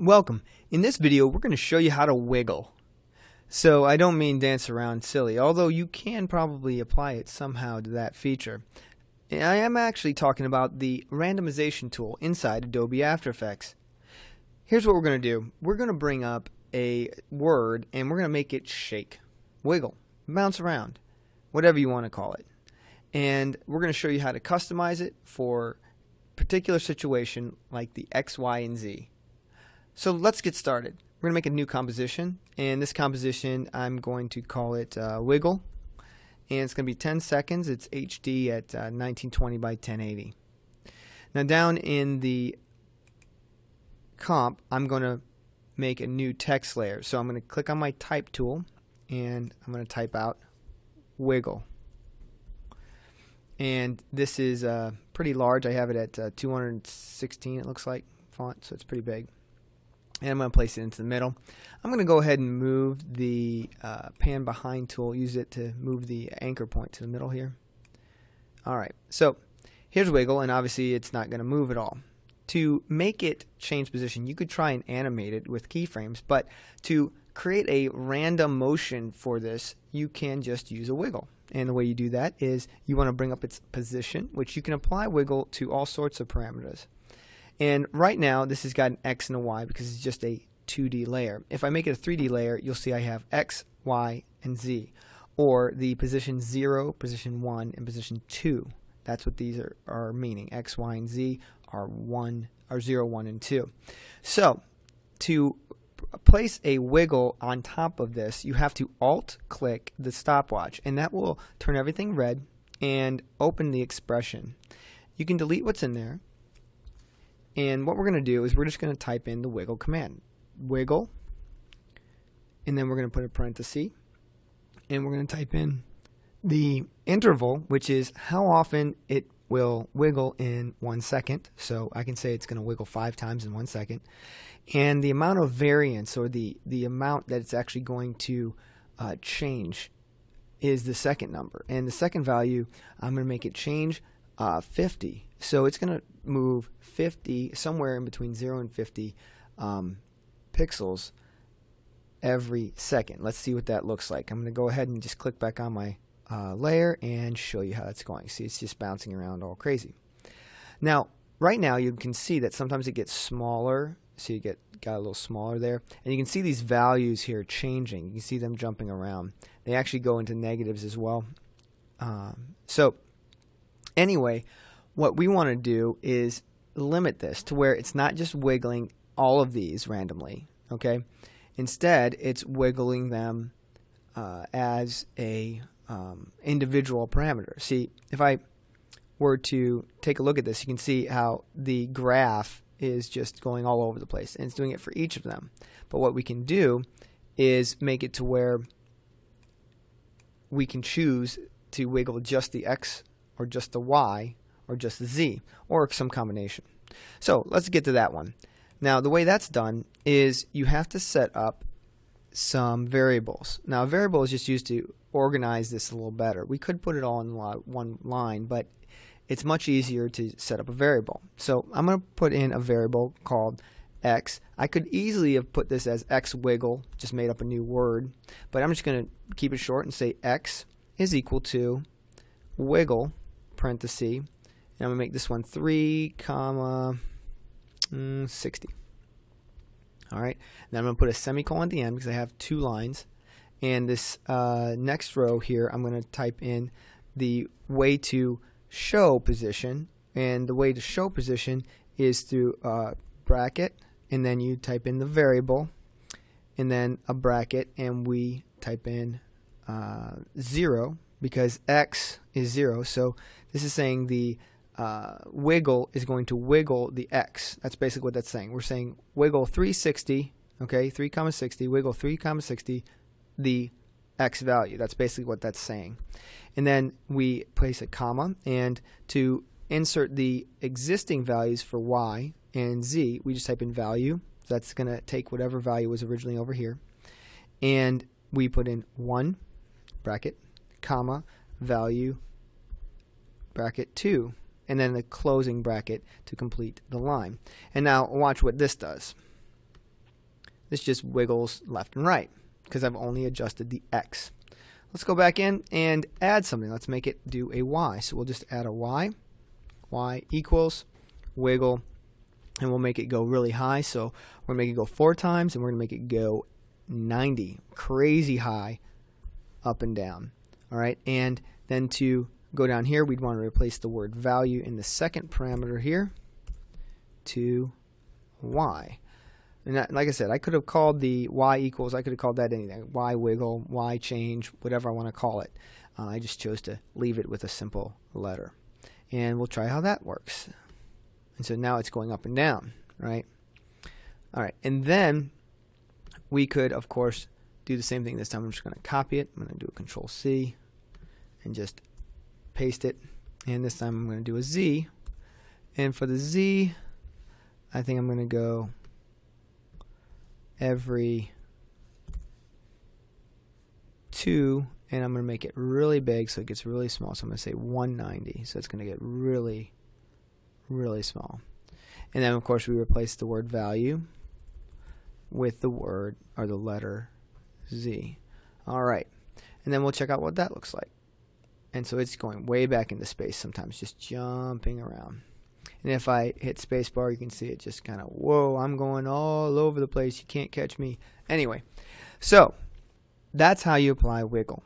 Welcome. In this video, we're going to show you how to wiggle. So I don't mean dance around silly, although you can probably apply it somehow to that feature. I am actually talking about the randomization tool inside Adobe After Effects. Here's what we're going to do. We're going to bring up a word and we're going to make it shake, wiggle, bounce around, whatever you want to call it. And we're going to show you how to customize it for particular situation like the X, Y, and Z. So let's get started. We're going to make a new composition and this composition I'm going to call it uh, Wiggle and it's going to be 10 seconds. It's HD at uh, 1920 by 1080. Now down in the comp I'm going to make a new text layer. So I'm going to click on my type tool and I'm going to type out Wiggle and this is uh, pretty large. I have it at uh, 216 it looks like font so it's pretty big and I'm going to place it into the middle. I'm going to go ahead and move the uh, pan behind tool, use it to move the anchor point to the middle here. Alright, so here's wiggle and obviously it's not going to move at all. To make it change position, you could try and animate it with keyframes, but to create a random motion for this, you can just use a wiggle. And the way you do that is you want to bring up its position, which you can apply wiggle to all sorts of parameters. And right now, this has got an X and a Y because it's just a 2D layer. If I make it a 3D layer, you'll see I have X, Y, and Z. Or the position 0, position 1, and position 2. That's what these are, are meaning. X, Y, and Z are 1, are 0, 1, and 2. So, to place a wiggle on top of this, you have to alt click the stopwatch and that will turn everything red and open the expression. You can delete what's in there and what we're going to do is we're just going to type in the wiggle command. Wiggle and then we're going to put a parenthesis and we're going to type in the interval which is how often it will wiggle in one second. So I can say it's going to wiggle five times in one second. And the amount of variance or the, the amount that it's actually going to uh, change is the second number. And the second value, I'm going to make it change uh, 50. So it's going to move 50, somewhere in between 0 and 50 um, pixels every second. Let's see what that looks like. I'm going to go ahead and just click back on my uh, layer and show you how it's going. See, it's just bouncing around all crazy. Now, right now you can see that sometimes it gets smaller. So you get got a little smaller there. And you can see these values here changing. You can see them jumping around. They actually go into negatives as well. Um, so anyway, what we want to do is limit this to where it's not just wiggling all of these randomly. Okay, Instead, it's wiggling them uh, as a um, individual parameter. See, if I were to take a look at this, you can see how the graph is just going all over the place, and it's doing it for each of them. But what we can do is make it to where we can choose to wiggle just the X or just the Y or just the Z or some combination. So let's get to that one. Now the way that's done is you have to set up some variables. Now a variable is just used to organize this a little better. We could put it all in one line, but it's much easier to set up a variable. So I'm going to put in a variable called x. I could easily have put this as x wiggle, just made up a new word, but I'm just going to keep it short and say x is equal to wiggle, parenthesis, and I'm going to make this one 3, comma, mm, 60. All right. Now I'm going to put a semicolon at the end because I have two lines. And this uh, next row here, I'm going to type in the way to show position. And the way to show position is through a bracket, and then you type in the variable, and then a bracket, and we type in uh, 0 because x is 0. So this is saying the uh, wiggle is going to wiggle the x. That's basically what that's saying. We're saying wiggle 360, okay, 3 comma 60, wiggle 3 comma 60, the x value. That's basically what that's saying. And then we place a comma, and to insert the existing values for y and z, we just type in value. So that's going to take whatever value was originally over here. And we put in 1 bracket, comma, value, bracket 2 and then the closing bracket to complete the line. And now watch what this does. this just wiggles left and right because I've only adjusted the X. Let's go back in and add something. Let's make it do a Y. So we'll just add a Y. Y equals wiggle and we'll make it go really high. So we're going to make it go four times and we're going to make it go 90. Crazy high up and down. All right. And then to go down here, we'd want to replace the word value in the second parameter here to Y. And that, like I said, I could have called the y equals, I could have called that anything, y wiggle, y change, whatever I want to call it. Uh, I just chose to leave it with a simple letter. And we'll try how that works. And so now it's going up and down, right? All right, and then we could, of course, do the same thing this time. I'm just going to copy it. I'm going to do a Control C and just paste it. And this time I'm going to do a Z. And for the Z, I think I'm going to go every two and I'm going to make it really big so it gets really small. So I'm going to say 190. So it's going to get really, really small. And then of course we replace the word value with the word or the letter Z. All right. And then we'll check out what that looks like. And so it's going way back into space sometimes, just jumping around. And if I hit spacebar, you can see it just kind of, whoa, I'm going all over the place. You can't catch me. Anyway, so that's how you apply wiggle.